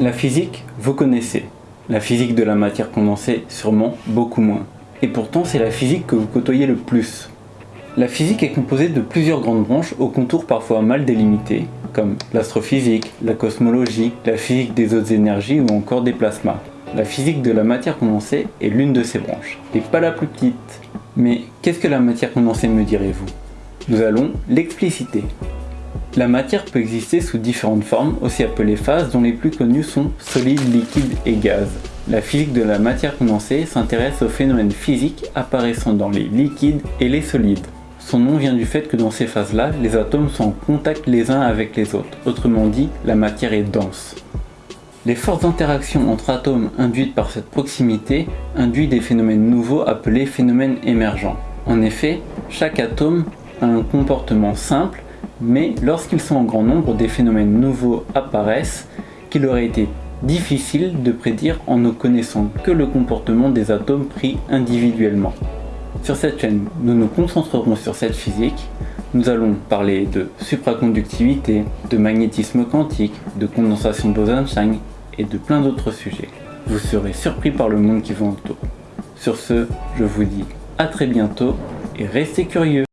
La physique, vous connaissez. La physique de la matière condensée, sûrement beaucoup moins. Et pourtant, c'est la physique que vous côtoyez le plus. La physique est composée de plusieurs grandes branches aux contours parfois mal délimités, comme l'astrophysique, la cosmologie, la physique des autres énergies ou encore des plasmas. La physique de la matière condensée est l'une de ces branches, et pas la plus petite. Mais qu'est-ce que la matière condensée me direz-vous? Nous allons l'expliciter. La matière peut exister sous différentes formes, aussi appelées phases, dont les plus connues sont solide, liquide et gaz. La physique de la matière condensée s'intéresse aux phénomènes physiques apparaissant dans les liquides et les solides. Son nom vient du fait que dans ces phases-là, les atomes sont en contact les uns avec les autres. Autrement dit, la matière est dense. Les fortes interactions entre atomes induites par cette proximité induisent des phénomènes nouveaux appelés phénomènes émergents. En effet, chaque atome a un comportement simple mais lorsqu'ils sont en grand nombre, des phénomènes nouveaux apparaissent qu'il aurait été difficile de prédire en ne connaissant que le comportement des atomes pris individuellement. Sur cette chaîne, nous nous concentrerons sur cette physique, nous allons parler de supraconductivité, de magnétisme quantique, de condensation de Bose-Einstein et de plein d'autres sujets. Vous serez surpris par le monde qui vous entoure. Sur ce, je vous dis à très bientôt et restez curieux